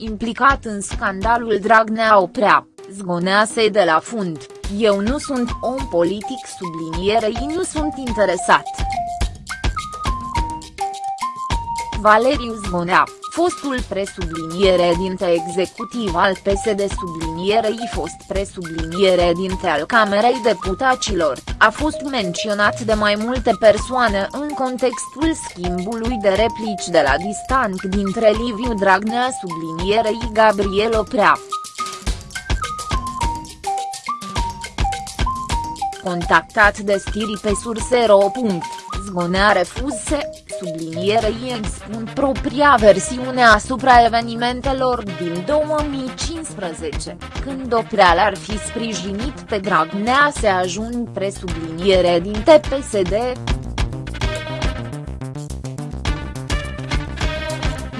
implicat în scandalul Dragnea Oprea, zgonease de la fund, eu nu sunt om politic sublinierei nu sunt interesat. Valeriu Zgonea, fostul presubliniere dinte executiv al PSD sublinierei fost presubliniere dinte al Camerei Deputaților, a fost menționat de mai multe persoane în contextul schimbului de replici de la distanț dintre Liviu Dragnea sublinierei Gabriel Oprea. Contactat de stiri pe surse.ro. Zgonea refuzse, sublinierei expun propria versiune asupra evenimentelor din 2015, când Opreal ar fi sprijinit pe Dragnea să ajung presubliniere din TPSD.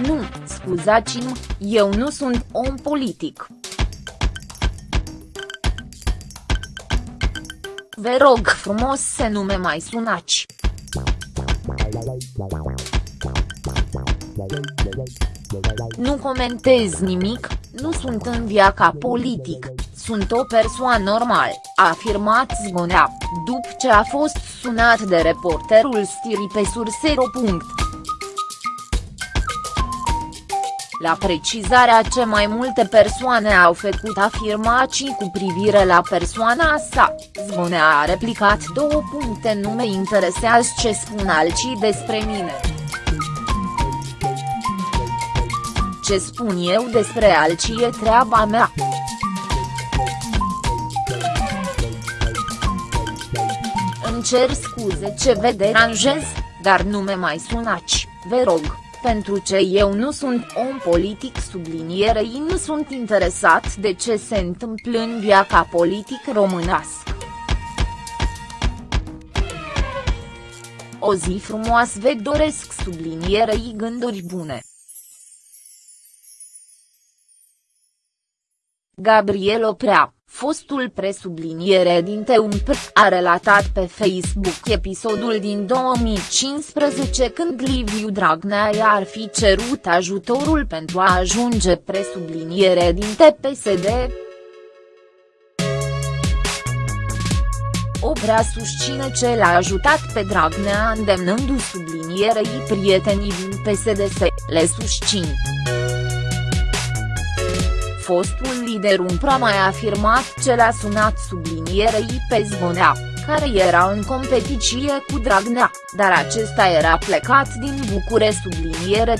Nu, scuzați-mă, eu nu sunt om politic. Vă rog frumos să nu me mai sunați. Nu comentez nimic, nu sunt în viața politic, sunt o persoană normal, a afirmat Zgonea, după ce a fost sunat de reporterul Stiri pe sursero. La precizarea ce mai multe persoane au făcut afirmații cu privire la persoana sa, Zvonea a replicat două puncte nu mă interesează ce spun alții despre mine. Ce spun eu despre alții e treaba mea. Îmi cer scuze ce vă deranjez, dar nu me mai sunați, vă rog pentru ce eu nu sunt om politic sublinierei nu sunt interesat de ce se întâmplă în viața politic românească. O zi frumoasă vă doresc sublinierei gânduri bune. Gabriel Oprea Fostul presubliniere din TUMP a relatat pe Facebook episodul din 2015 când Liviu Dragnea ar fi cerut ajutorul pentru a ajunge presubliniere din TPSD. Oprea susține ce l-a ajutat pe Dragnea îndemnându sublinierei prietenii din PSD să le susțin fostul lider Umpra mai afirmat ce l-a sunat sublinierei pe Zvonea, care era în competiție cu Dragnea, dar acesta era plecat din Bucure subliniere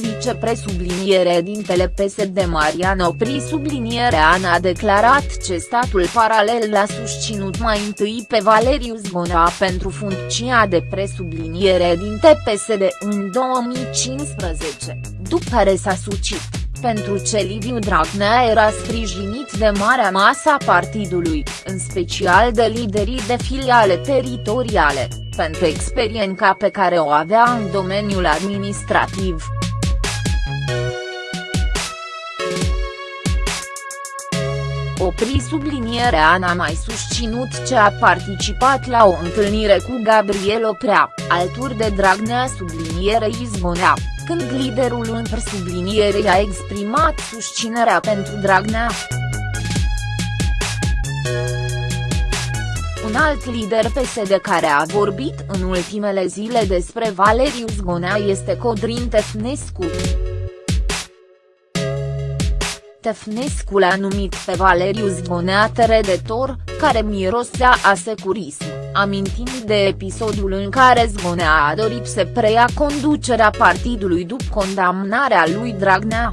vicepresubliniere din PSD Marian Opri subliniere Ana a declarat ce statul paralel l-a susținut mai întâi pe Valeriu Zgonea pentru funcția de presubliniere din TPSD în 2015, după care s-a sucit, pentru ce Liviu Dragnea era sprijinit de marea masa partidului, în special de liderii de filiale teritoriale, pentru experiența pe care o avea în domeniul administrativ. Opri sublinierea Ana mai susținut ce a participat la o întâlnire cu Gabriel Oprea, alături de Dragnea sublinierei Izbonea, când liderul în sublinierei a exprimat susținerea pentru Dragnea. Un alt lider PSD care a vorbit în ultimele zile despre Valeriu Zgonea este Codrin Tefnescu. Ștefnescu l-a numit pe Valeriu Zgonea teredetor, care mirosea a securism, amintind de episodul în care Zgonea a dorit să preia conducerea partidului după condamnarea lui Dragnea.